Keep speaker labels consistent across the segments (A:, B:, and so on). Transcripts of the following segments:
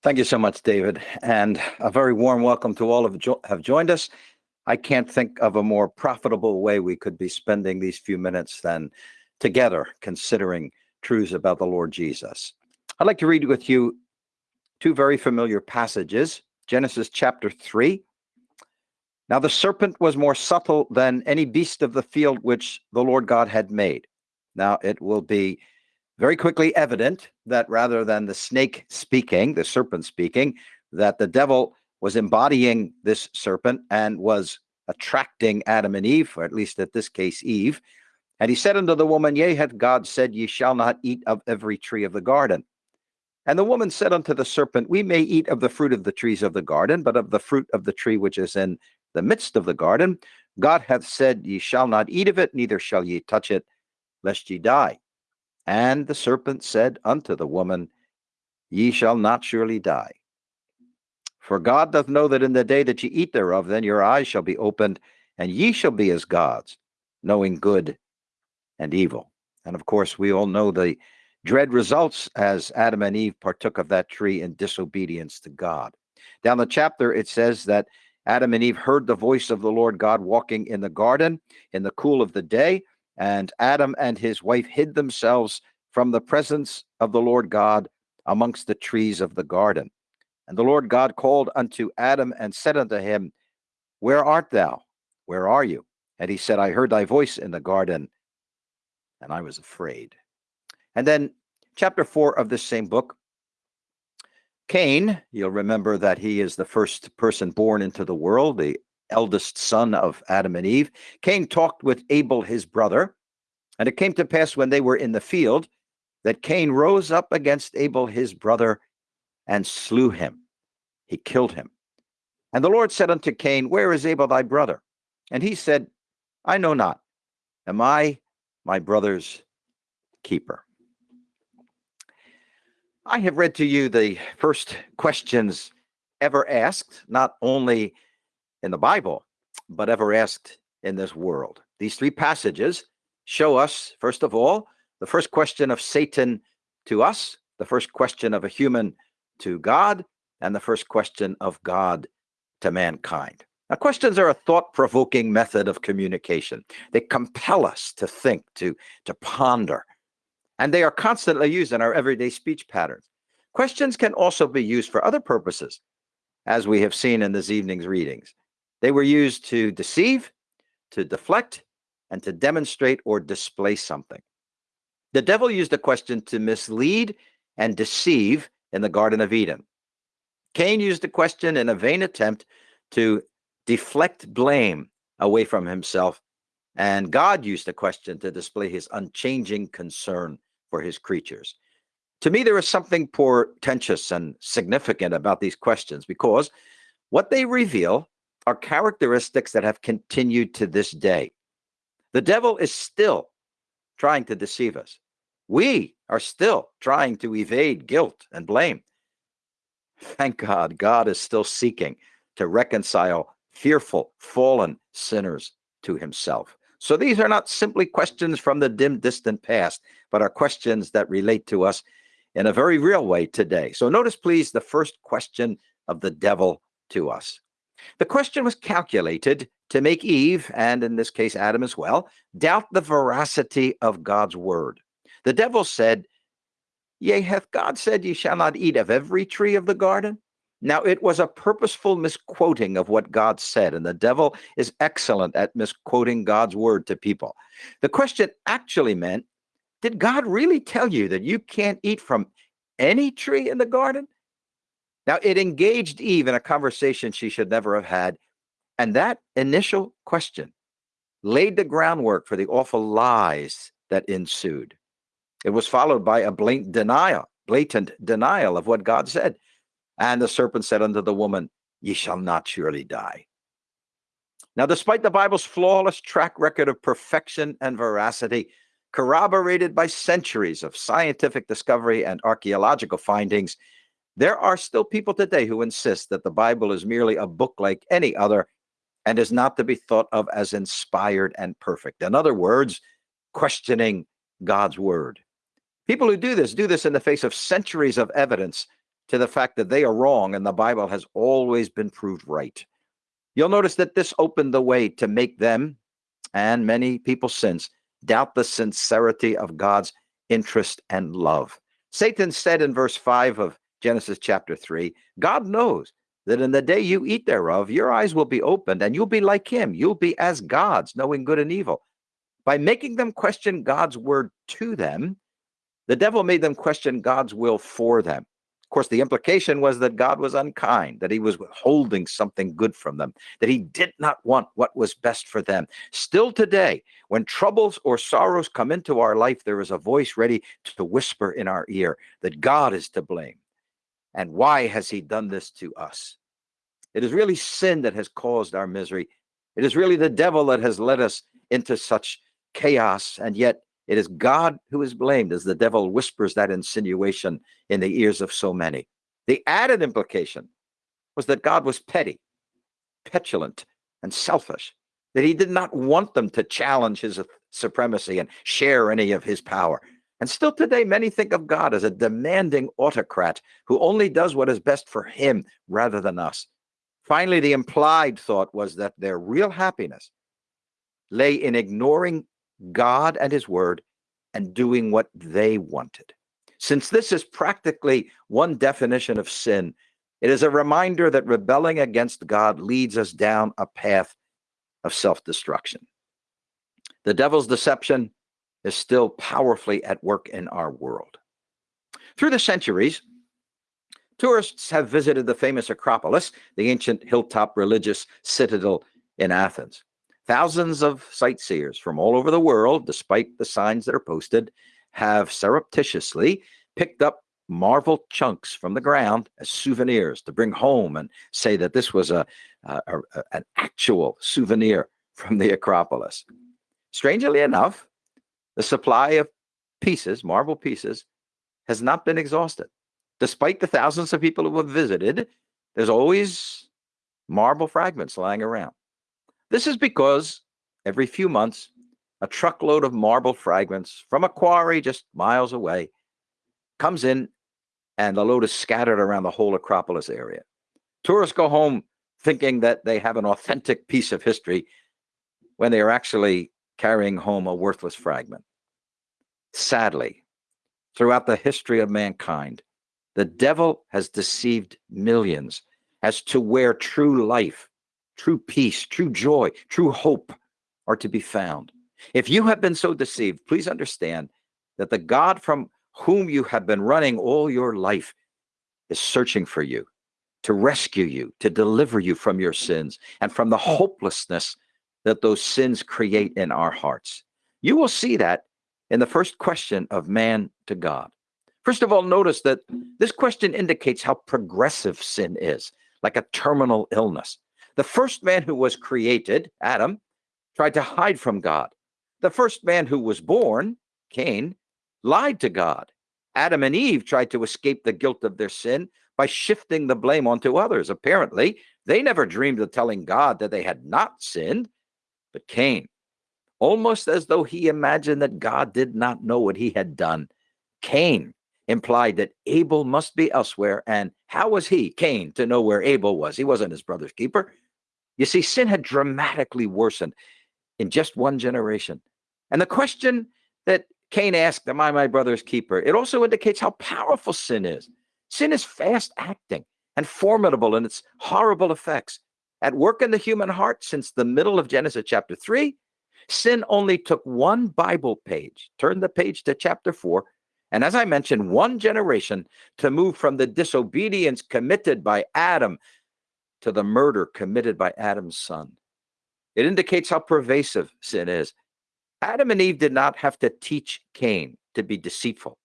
A: Thank you so much, David, and a very warm welcome to all of jo- have joined us. I can't think of a more profitable way we could be spending these few minutes than together considering truths about the Lord Jesus. I'd like to read with you two very familiar passages Genesis chapter 3. Now the serpent was more subtle than any beast of the field which the Lord God had made. Now it will be very quickly evident that rather than the snake speaking, the serpent speaking, that the devil was embodying this serpent and was attracting Adam and Eve, or at least at this case, Eve. And he said unto the woman, Yea, hath God said, Ye shall not eat of every tree of the garden. And the woman said unto the serpent, We may eat of the fruit of the trees of the garden, but of the fruit of the tree which is in the midst of the garden, God hath said, Ye shall not eat of it, neither shall ye touch it, lest ye die. And the serpent said unto the woman, Ye shall not surely die. For God doth know that in the day that ye eat thereof, then your eyes shall be opened, and ye shall be as gods, knowing good and evil. And of course, we all know the dread results as Adam and Eve partook of that tree in disobedience to God. Down the chapter, it says that Adam and Eve heard the voice of the Lord God walking in the garden in the cool of the day, and Adam and his wife hid themselves from the presence of the Lord God amongst the trees of the garden. And the Lord God called unto Adam and said unto him, Where art thou? Where are you? And he said, I heard thy voice in the garden, and I was afraid. And then, chapter four of this same book, Cain, you'll remember that he is the first person born into the world, the eldest son of Adam and Eve. Cain talked with Abel, his brother, and it came to pass when they were in the field that Cain rose up against Abel, his brother, and slew him. He killed him. And the Lord said unto Cain, Where is Abel thy brother? And he said, I know not. Am I my brother's keeper? I have read to you the first questions ever asked, not only in the Bible, but ever asked in this world. These three passages show us, first of all, the first question of Satan to us, the first question of a human to God and the first question of God to mankind. Now, questions are a thought provoking method of communication. They compel us to think, to, to ponder, and they are constantly used in our everyday speech patterns. Questions can also be used for other purposes, as we have seen in this evening's readings. They were used to deceive, to deflect, and to demonstrate or display something. The devil used a question to mislead and deceive in the Garden of Eden. Cain used the question in a vain attempt to deflect blame away from himself, and God used the question to display his unchanging concern for his creatures. To me, there is something portentous and significant about these questions because what they reveal are characteristics that have continued to this day. The devil is still trying to deceive us. We are still trying to evade guilt and blame. Thank God, God is still seeking to reconcile fearful, fallen sinners to himself. So these are not simply questions from the dim, distant past, but are questions that relate to us in a very real way today. So notice, please, the first question of the devil to us. The question was calculated to make Eve, and in this case, Adam as well, doubt the veracity of God's word. The devil said, Yea, hath God said, Ye shall not eat of every tree of the garden? Now, it was a purposeful misquoting of what God said, and the devil is excellent at misquoting God's word to people. The question actually meant Did God really tell you that you can't eat from any tree in the garden? Now, it engaged Eve in a conversation she should never have had. And that initial question laid the groundwork for the awful lies that ensued. It was followed by a blatant denial, blatant denial of what God said. And the serpent said unto the woman, Ye shall not surely die. Now, despite the Bible's flawless track record of perfection and veracity, corroborated by centuries of scientific discovery and archaeological findings, there are still people today who insist that the Bible is merely a book like any other and is not to be thought of as inspired and perfect. In other words, questioning God's word. People who do this do this in the face of centuries of evidence to the fact that they are wrong and the Bible has always been proved right. You'll notice that this opened the way to make them and many people since doubt the sincerity of God's interest and love. Satan said in verse 5 of Genesis chapter 3 God knows that in the day you eat thereof, your eyes will be opened and you'll be like him. You'll be as gods, knowing good and evil. By making them question God's word to them, the devil made them question God's will for them. Of course, the implication was that God was unkind, that he was withholding something good from them, that he did not want what was best for them. Still today, when troubles or sorrows come into our life, there is a voice ready to whisper in our ear that God is to blame. And why has he done this to us? It is really sin that has caused our misery. It is really the devil that has led us into such chaos. And yet it is God who is blamed as the devil whispers that insinuation in the ears of so many. The added implication was that God was petty, petulant, and selfish, that he did not want them to challenge his supremacy and share any of his power. And still today, many think of God as a demanding autocrat who only does what is best for him rather than us. Finally, the implied thought was that their real happiness lay in ignoring God and his word and doing what they wanted. Since this is practically one definition of sin, it is a reminder that rebelling against God leads us down a path of self destruction. The devil's deception is still powerfully at work in our world. Through the centuries, tourists have visited the famous Acropolis, the ancient hilltop religious citadel in Athens. Thousands of sightseers from all over the world, despite the signs that are posted, have surreptitiously picked up marble chunks from the ground as souvenirs to bring home and say that this was a, a, a, an actual souvenir from the Acropolis. Strangely enough, the supply of pieces, marble pieces, has not been exhausted. Despite the thousands of people who have visited, there's always marble fragments lying around. This is because every few months, a truckload of marble fragments from a quarry just miles away comes in and the load is scattered around the whole Acropolis area. Tourists go home thinking that they have an authentic piece of history when they are actually carrying home a worthless fragment. Sadly, throughout the history of mankind, the devil has deceived millions as to where true life true peace, true joy, true hope are to be found. If you have been so deceived, please understand that the God from whom you have been running all your life is searching for you to rescue you, to deliver you from your sins and from the hopelessness that those sins create in our hearts. You will see that in the first question of man to God. First of all, notice that this question indicates how progressive sin is, like a terminal illness. The first man who was created, Adam, tried to hide from God. The first man who was born, Cain, lied to God. Adam and Eve tried to escape the guilt of their sin by shifting the blame onto others. Apparently, they never dreamed of telling God that they had not sinned, but Cain, almost as though he imagined that God did not know what he had done. Cain implied that Abel must be elsewhere. And how was he, Cain, to know where Abel was? He wasn't his brother's keeper. You see, sin had dramatically worsened in just one generation. And the question that Cain asked, Am I my brother's keeper? It also indicates how powerful sin is. Sin is fast acting and formidable in its horrible effects. At work in the human heart since the middle of Genesis chapter 3, sin only took one Bible page, turn the page to chapter 4, and as I mentioned, one generation to move from the disobedience committed by Adam to the murder committed by Adam's son. It indicates how pervasive sin is. Adam and Eve did not have to teach Cain to be deceitful,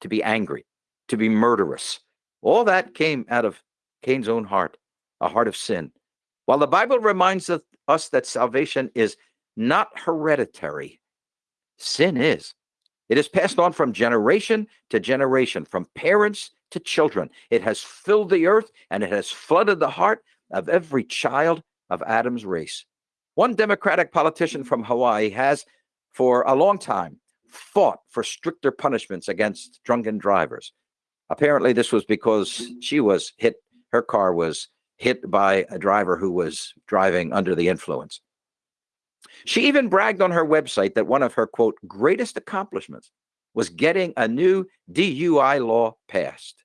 A: to be angry, to be murderous. All that came out of Cain's own heart, a heart of sin. While the Bible reminds us that salvation is not hereditary, sin is. It is passed on from generation to generation, from parents to children. It has filled the earth and it has flooded the heart of every child of Adam's race. One Democratic politician from Hawaii has, for a long time, fought for stricter punishments against drunken drivers. Apparently, this was because she was hit, her car was hit by a driver who was driving under the influence. She even bragged on her website that one of her, quote, greatest accomplishments was getting a new DUI law passed.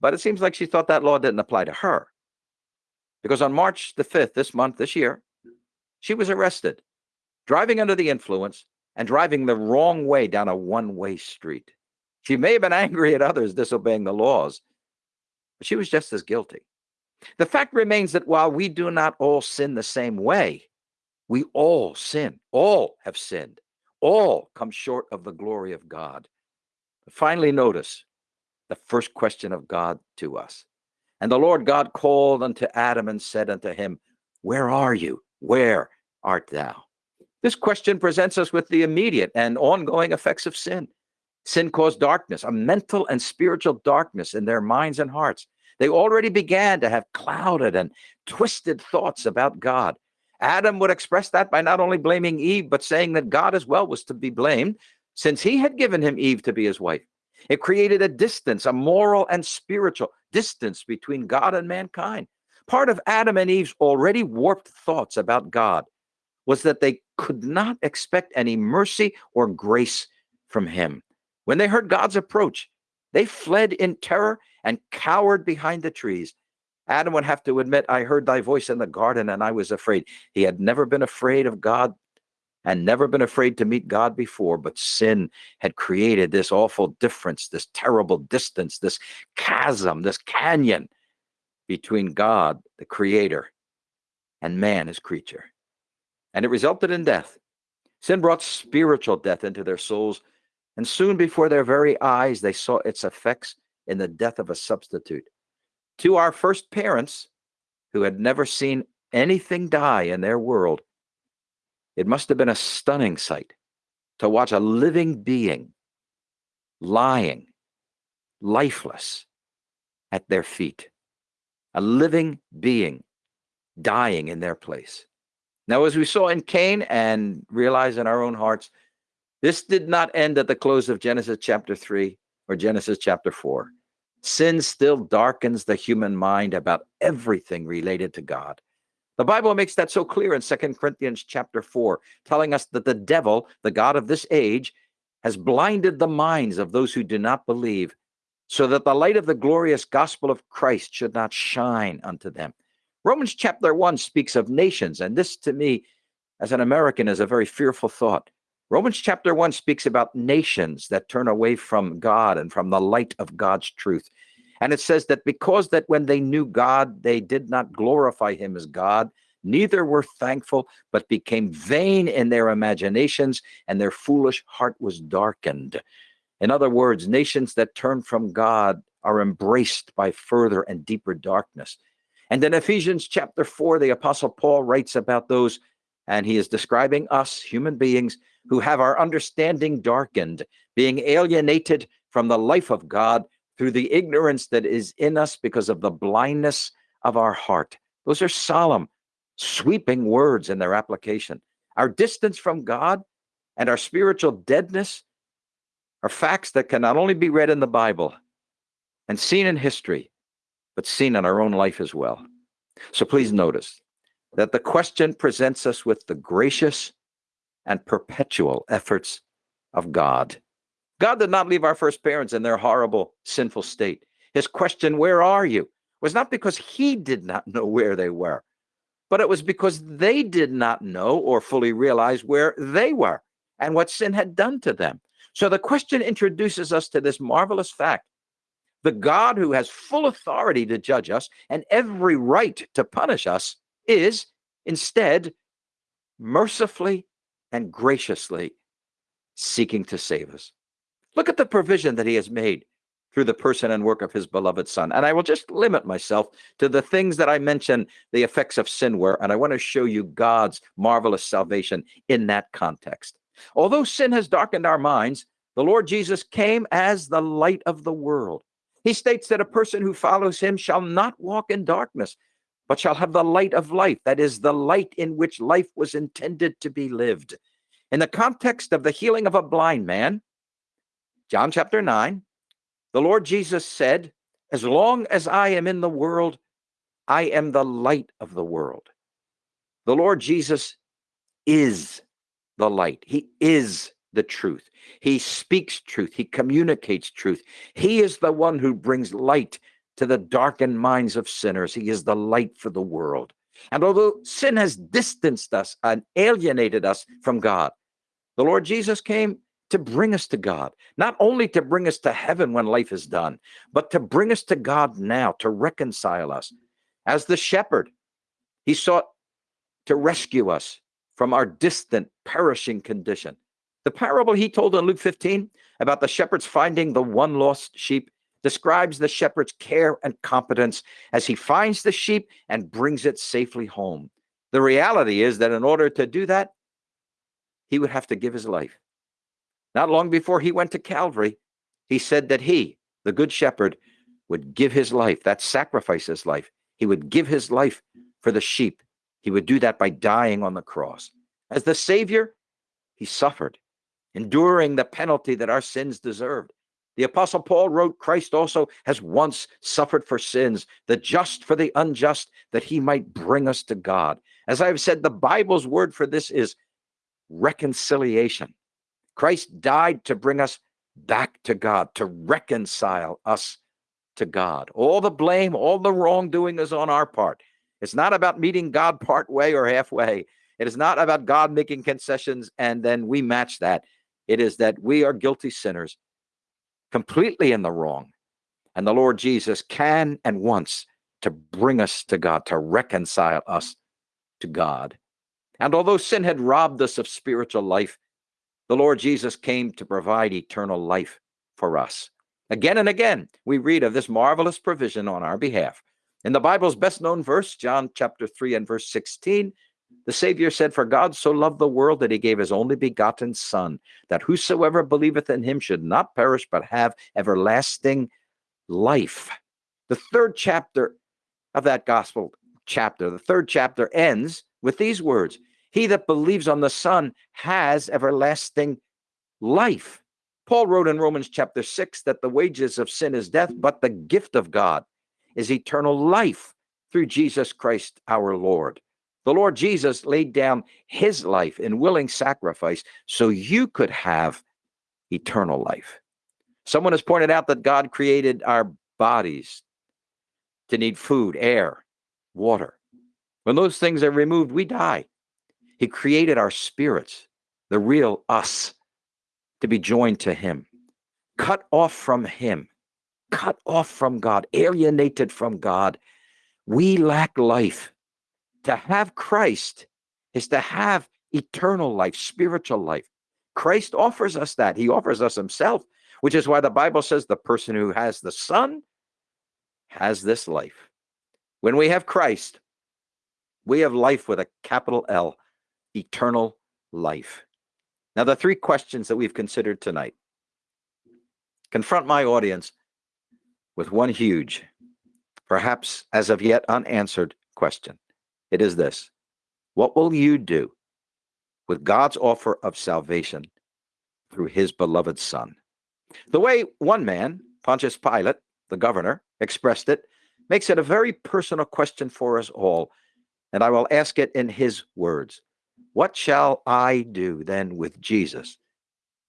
A: But it seems like she thought that law didn't apply to her. Because on March the 5th, this month, this year, she was arrested, driving under the influence and driving the wrong way down a one way street. She may have been angry at others disobeying the laws, but she was just as guilty. The fact remains that while we do not all sin the same way, we all sin. All have sinned. All come short of the glory of God. Finally, notice the first question of God to us. And the Lord God called unto Adam and said unto him, Where are you? Where art thou? This question presents us with the immediate and ongoing effects of sin. Sin caused darkness, a mental and spiritual darkness in their minds and hearts. They already began to have clouded and twisted thoughts about God. Adam would express that by not only blaming Eve, but saying that God as well was to be blamed, since he had given him Eve to be his wife. It created a distance, a moral and spiritual distance between God and mankind. Part of Adam and Eve's already warped thoughts about God was that they could not expect any mercy or grace from him. When they heard God's approach, they fled in terror and cowered behind the trees. Adam would have to admit, I heard thy voice in the garden and I was afraid. He had never been afraid of God and never been afraid to meet God before, but sin had created this awful difference, this terrible distance, this chasm, this canyon between God, the creator, and man, his creature. And it resulted in death. Sin brought spiritual death into their souls, and soon before their very eyes, they saw its effects in the death of a substitute. To our first parents, who had never seen anything die in their world, it must have been a stunning sight to watch a living being lying, lifeless, at their feet. A living being dying in their place. Now, as we saw in Cain and realize in our own hearts, this did not end at the close of Genesis chapter 3 or Genesis chapter 4. Sin still darkens the human mind about everything related to God. The Bible makes that so clear in Second Corinthians chapter 4, telling us that the devil, the God of this age, has blinded the minds of those who do not believe, so that the light of the glorious gospel of Christ should not shine unto them. Romans chapter 1 speaks of nations, and this to me, as an American, is a very fearful thought. Romans chapter 1 speaks about nations that turn away from God and from the light of God's truth. And it says that because that when they knew God, they did not glorify him as God, neither were thankful, but became vain in their imaginations, and their foolish heart was darkened. In other words, nations that turn from God are embraced by further and deeper darkness. And in Ephesians chapter 4, the Apostle Paul writes about those, and he is describing us, human beings, who have our understanding darkened, being alienated from the life of God through the ignorance that is in us because of the blindness of our heart. Those are solemn, sweeping words in their application. Our distance from God and our spiritual deadness are facts that can not only be read in the Bible and seen in history, but seen in our own life as well. So please notice that the question presents us with the gracious and perpetual efforts of God. God did not leave our first parents in their horrible, sinful state. His question, Where are you? was not because he did not know where they were, but it was because they did not know or fully realize where they were and what sin had done to them. So the question introduces us to this marvelous fact the God who has full authority to judge us and every right to punish us is instead mercifully and graciously seeking to save us. Look at the provision that he has made through the person and work of his beloved son. And I will just limit myself to the things that I mentioned the effects of sin were, and I want to show you God's marvelous salvation in that context. Although sin has darkened our minds, the Lord Jesus came as the light of the world. He states that a person who follows him shall not walk in darkness, but shall have the light of life. That is the light in which life was intended to be lived. In the context of the healing of a blind man, John chapter 9, The Lord Jesus said, As long as I am in the world, I am the light of the world. The Lord Jesus is the light. He is the truth. He speaks truth. He communicates truth. He is the one who brings light to the darkened minds of sinners. He is the light for the world. And although sin has distanced us and alienated us from God, the Lord Jesus came to bring us to God, not only to bring us to heaven when life is done, but to bring us to God now, to reconcile us. As the shepherd, he sought to rescue us from our distant, perishing condition. The parable he told in Luke 15 about the shepherds finding the one lost sheep describes the shepherd's care and competence as he finds the sheep and brings it safely home. The reality is that in order to do that, he would have to give his life. Not long before he went to Calvary, he said that he, the good shepherd, would give his life, that sacrifice his life. He would give his life for the sheep. He would do that by dying on the cross. As the Savior, he suffered, enduring the penalty that our sins deserved. The Apostle Paul wrote, Christ also has once suffered for sins, the just for the unjust, that he might bring us to God. As I've said, the Bible's word for this is reconciliation. Christ died to bring us back to God, to reconcile us to God. All the blame, all the wrongdoing is on our part. It's not about meeting God part way or halfway. It is not about God making concessions and then we match that. It is that we are guilty sinners completely in the wrong. And the Lord Jesus can and wants to bring us to God, to reconcile us to God. And although sin had robbed us of spiritual life, the Lord Jesus came to provide eternal life for us. Again and again, we read of this marvelous provision on our behalf. In the Bible's best known verse, John chapter 3 and verse 16, the Savior said, For God so loved the world that he gave his only begotten Son, that whosoever believeth in him should not perish, but have everlasting life. The third chapter of that gospel chapter, the third chapter ends with these words He that believes on the Son has everlasting life. Paul wrote in Romans chapter 6 that the wages of sin is death, but the gift of God is eternal life through Jesus Christ our Lord. The Lord Jesus laid down his life in willing sacrifice so you could have eternal life. Someone has pointed out that God created our bodies to need food, air, water. When those things are removed, we die. He created our spirits, the real us, to be joined to Him, cut off from Him, cut off from God, alienated from God. We lack life to have Christ is to have eternal life, spiritual life. Christ offers us that. He offers us himself, which is why the Bible says the person who has the Son has this life. When we have Christ, we have life with a capital L, eternal life. Now, the three questions that we've considered tonight confront my audience with one huge, perhaps as of yet unanswered question. It is this What will you do with God's offer of salvation through his beloved Son? The way one man, Pontius Pilate, the governor, expressed it makes it a very personal question for us all. And I will ask it in his words What shall I do then with Jesus,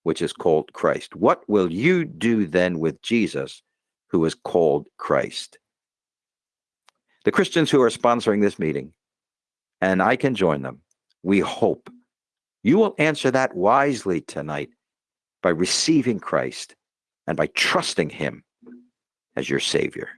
A: which is called Christ? What will you do then with Jesus, who is called Christ? The Christians who are sponsoring this meeting and I can join them. We hope you will answer that wisely tonight by receiving Christ and by trusting him as your Savior.